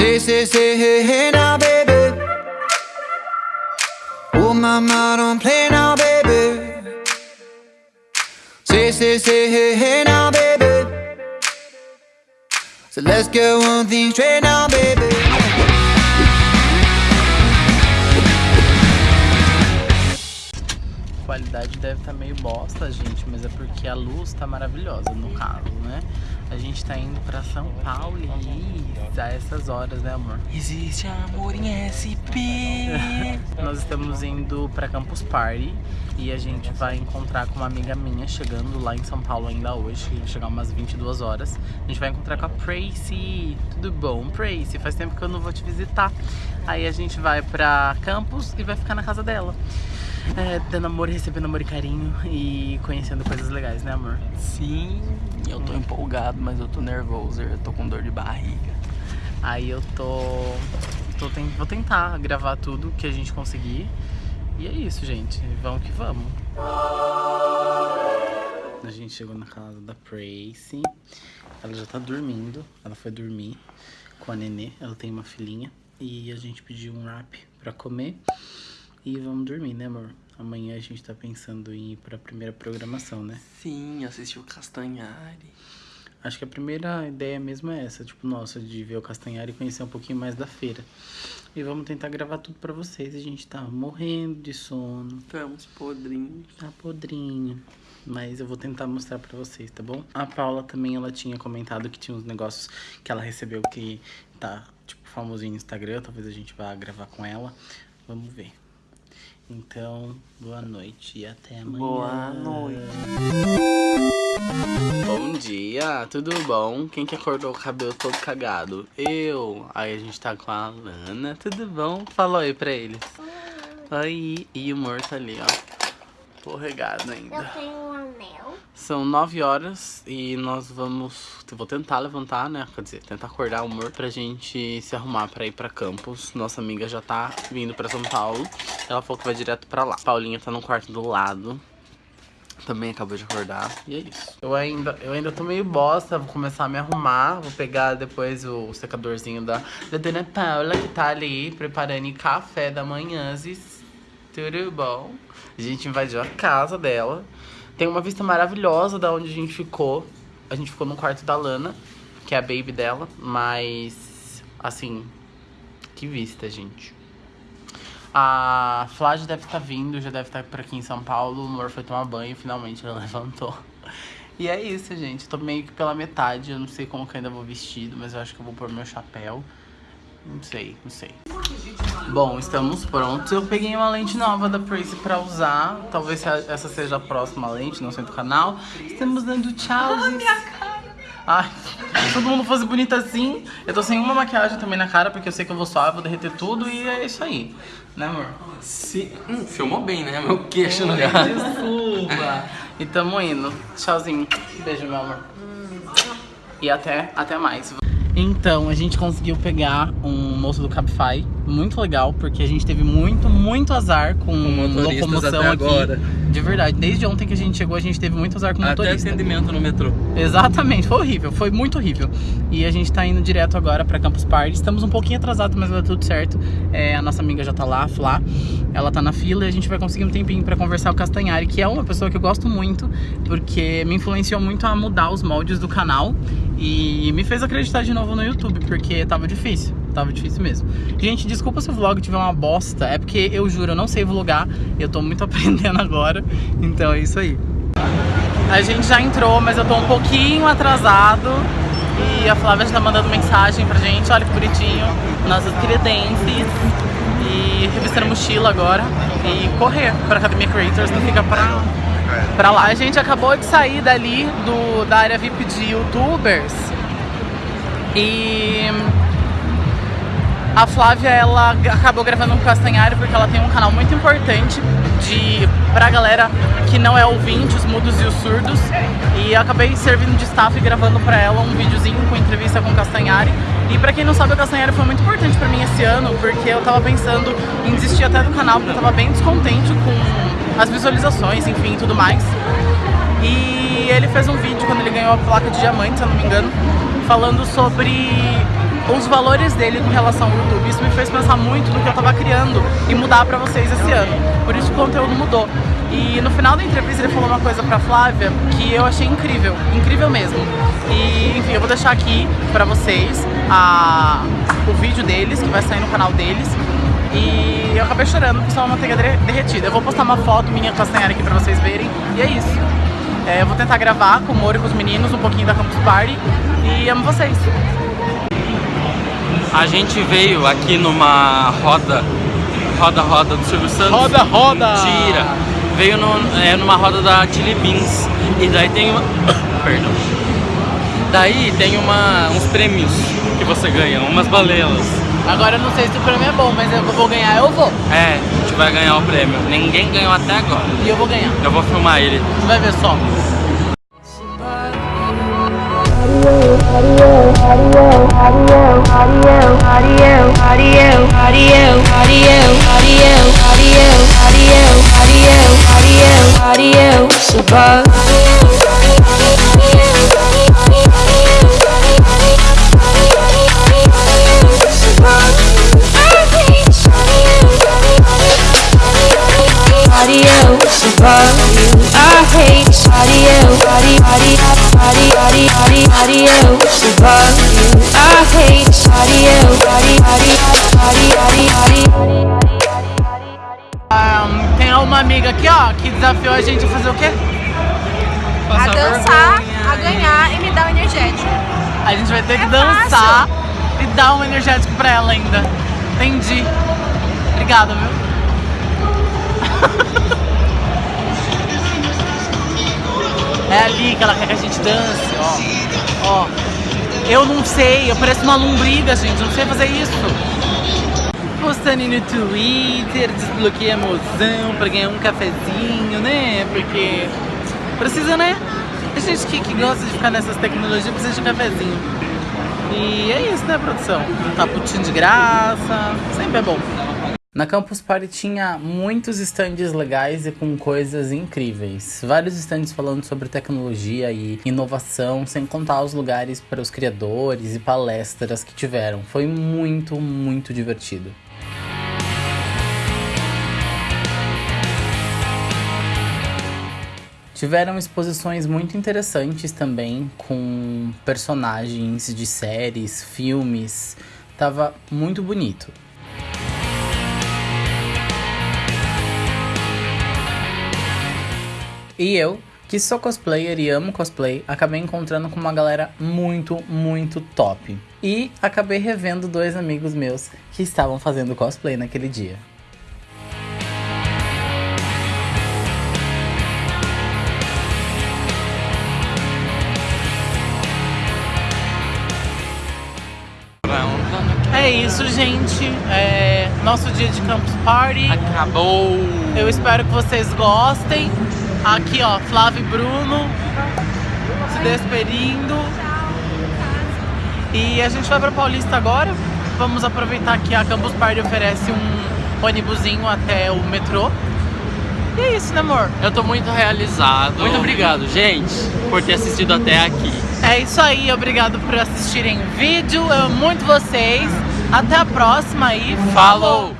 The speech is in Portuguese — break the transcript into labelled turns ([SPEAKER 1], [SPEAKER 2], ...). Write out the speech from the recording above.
[SPEAKER 1] Say, say, say, hey, hey now, baby. Oh, mama, don't play now, baby. Say, say, say, hey, hey now, baby. So let's get one thing straight now, baby.
[SPEAKER 2] Qualidade deve estar meio bosta, gente, mas é porque a luz tá maravilhosa no caso, né? A gente tá indo pra São Paulo e a essas horas, né, amor?
[SPEAKER 3] Existe amor em SP.
[SPEAKER 2] Nós estamos indo pra Campus Party e a gente vai encontrar com uma amiga minha chegando lá em São Paulo ainda hoje, vai chegar umas 22 horas. A gente vai encontrar com a Pracy. Tudo bom, Pracy? Faz tempo que eu não vou te visitar. Aí a gente vai pra Campus e vai ficar na casa dela. É, dando amor, recebendo amor e carinho e conhecendo coisas legais, né, amor?
[SPEAKER 3] Sim, eu tô empolgado, mas eu tô nervoso, eu tô com dor de barriga.
[SPEAKER 2] Aí eu tô, vou tentar gravar tudo que a gente conseguir. E é isso, gente. Vamos que vamos. A gente chegou na casa da Pracy. Ela já tá dormindo. Ela foi dormir com a Nenê. Ela tem uma filhinha. E a gente pediu um wrap pra comer. E vamos dormir, né, amor? Amanhã a gente tá pensando em ir pra primeira programação, né?
[SPEAKER 3] Sim, assisti o Castanhari.
[SPEAKER 2] Acho que a primeira ideia mesmo é essa, tipo, nossa, de ver o Castanhari e conhecer um pouquinho mais da feira. E vamos tentar gravar tudo pra vocês. A gente tá morrendo de sono,
[SPEAKER 3] Estamos podrinhos.
[SPEAKER 2] tá podrinho. Mas eu vou tentar mostrar pra vocês, tá bom? A Paula também, ela tinha comentado que tinha uns negócios que ela recebeu que tá, tipo, famosinho no Instagram. Talvez a gente vá gravar com ela. Vamos ver. Então, boa noite e até amanhã.
[SPEAKER 3] Boa noite.
[SPEAKER 2] Bom dia, tudo bom? Quem que acordou com o cabelo todo cagado? Eu. Aí a gente tá com a Lana, tudo bom? Fala oi pra eles. Oi. E o amor tá ali, ó. Porregado
[SPEAKER 4] Eu
[SPEAKER 2] ainda.
[SPEAKER 4] tenho um anel.
[SPEAKER 2] São 9 horas e nós vamos. Eu vou tentar levantar, né? Quer dizer, tentar acordar o amor pra gente se arrumar pra ir pra campus. Nossa amiga já tá vindo pra São Paulo. Ela falou que vai direto pra lá. Paulinha tá no quarto do lado. Também acabou de acordar. E é isso. Eu ainda, eu ainda tô meio bosta. Vou começar a me arrumar. Vou pegar depois o secadorzinho da, da Dona Paula, que tá ali preparando café da manhã. Tudo bom? A gente invadiu a casa dela. Tem uma vista maravilhosa da onde a gente ficou. A gente ficou no quarto da Lana, que é a baby dela. Mas, assim, que vista, gente. A Flávia deve estar vindo, já deve estar por aqui em São Paulo. O amor foi tomar banho, finalmente ela levantou. E é isso, gente. Tô meio que pela metade. Eu não sei como que eu ainda vou vestido, mas eu acho que eu vou pôr meu chapéu. Não sei, não sei. Bom, estamos prontos. Eu peguei uma lente nova da Prace pra usar. Talvez essa seja a próxima lente, não sei do canal. Estamos dando tchau. Ai, se todo mundo fosse bonito assim. Eu tô sem uma maquiagem também na cara, porque eu sei que eu vou suar, vou derreter tudo e é isso aí. Né, amor?
[SPEAKER 3] Se... Hum, filmou bem, né? Meu queixo no lugar.
[SPEAKER 2] Desculpa. E tamo indo. Tchauzinho. Beijo, meu amor. E até, até mais. Então, a gente conseguiu pegar um moço do Cabify, muito legal, porque a gente teve muito, muito azar com
[SPEAKER 3] motoristas
[SPEAKER 2] locomoção
[SPEAKER 3] até
[SPEAKER 2] aqui.
[SPEAKER 3] agora.
[SPEAKER 2] De verdade, desde ontem que a gente chegou, a gente teve muito azar com
[SPEAKER 3] Até
[SPEAKER 2] motorista.
[SPEAKER 3] atendimento no metrô.
[SPEAKER 2] Exatamente, foi horrível, foi muito horrível. E a gente tá indo direto agora pra Campus Party. Estamos um pouquinho atrasados, mas vai dar tudo certo. É, a nossa amiga já tá lá, a Flá. Ela tá na fila e a gente vai conseguir um tempinho pra conversar com o Castanhari, que é uma pessoa que eu gosto muito, porque me influenciou muito a mudar os moldes do canal e me fez acreditar de novo no YouTube, porque tava difícil. Tava difícil mesmo. Gente, desculpa se o vlog tiver uma bosta. É porque eu juro, eu não sei vlogar. Eu tô muito aprendendo agora. Então é isso aí. A gente já entrou, mas eu tô um pouquinho atrasado. E a Flávia já tá mandando mensagem pra gente. Olha que bonitinho. Nossas credences. E revistando mochila agora. E correr pra Academia Creators, que fica pra, pra lá. A gente acabou de sair dali do, da área VIP de youtubers. E a Flávia, ela acabou gravando com o Castanhari porque ela tem um canal muito importante de, pra galera que não é ouvinte, os mudos e os surdos. E acabei servindo de staff e gravando pra ela um videozinho com entrevista com o Castanhari. E pra quem não sabe, o Castanhari foi muito importante pra mim esse ano, porque eu tava pensando em desistir até do canal, porque eu tava bem descontente com as visualizações, enfim, tudo mais. E ele fez um vídeo quando ele ganhou a placa de diamante, se eu não me engano, falando sobre os valores dele com relação ao YouTube. Isso me fez pensar muito no que eu tava criando e mudar pra vocês esse ano. Por isso o conteúdo mudou. E no final da entrevista ele falou uma coisa pra Flávia que eu achei incrível, incrível mesmo. E enfim, eu vou deixar aqui pra vocês a, o vídeo deles, que vai sair no canal deles. E eu acabei chorando porque só uma manteiga derretida. Eu vou postar uma foto minha com a Senhora aqui pra vocês verem. E é isso. É, eu vou tentar gravar com o Moro e com os meninos um pouquinho da Campus Party. E amo vocês.
[SPEAKER 3] A gente veio aqui numa roda, roda, roda do Silvio Santos.
[SPEAKER 2] Roda, roda!
[SPEAKER 3] Mentira! Veio no, é, numa roda da Chili Beans. E daí tem uma... Perdão. Daí tem uma, uns prêmios que você ganha, umas balelas.
[SPEAKER 2] Agora eu não sei se o prêmio é bom, mas eu vou ganhar, eu vou.
[SPEAKER 3] É, a gente vai ganhar o prêmio. Ninguém ganhou até agora.
[SPEAKER 2] E eu vou ganhar.
[SPEAKER 3] Eu vou filmar ele.
[SPEAKER 2] Você vai ver só.
[SPEAKER 4] Adios you. I hate you. I hate.
[SPEAKER 2] Ahn, tem uma amiga aqui, ó, que desafiou a gente a fazer o quê?
[SPEAKER 5] a dançar, a ganhar e me dar um energético.
[SPEAKER 2] A gente vai ter que
[SPEAKER 5] É
[SPEAKER 2] dançar e dar um energético pra ela ainda. Entendi. Obrigada, viu? É ali que ela quer que a gente dance, ó. Ó. Eu não sei, eu pareço uma lombriga, gente. Não sei fazer isso. Postando no Twitter, desbloqueei a emoção pra ganhar um cafezinho, né? Porque precisa, né? A gente que, que gosta de ficar nessas tecnologias precisa de um cafezinho. E é isso, né, produção? Um taputinho de graça, sempre é bom. Na Campus Party tinha muitos stands legais e com coisas incríveis. Vários stands falando sobre tecnologia e inovação, sem contar os lugares para os criadores e palestras que tiveram. Foi muito, muito divertido. Tiveram exposições muito interessantes também, com personagens de séries, filmes. Tava muito bonito. E eu, que sou cosplayer e amo cosplay, acabei encontrando com uma galera muito, muito top. E acabei revendo dois amigos meus que estavam fazendo cosplay naquele dia. É isso, gente. É nosso dia de Campus Party.
[SPEAKER 3] Acabou!
[SPEAKER 2] Eu espero que vocês gostem. Aqui, ó, Flávio e Bruno se despedindo. E a gente vai pra Paulista agora. Vamos aproveitar que a Campus Party oferece um ônibusinho até o metrô. E é isso, né, amor?
[SPEAKER 3] Eu tô muito realizado. Muito obrigado, gente, por ter assistido até aqui.
[SPEAKER 2] É isso aí, obrigado por assistirem o vídeo. Eu amo muito vocês. Até a próxima e
[SPEAKER 3] Falou!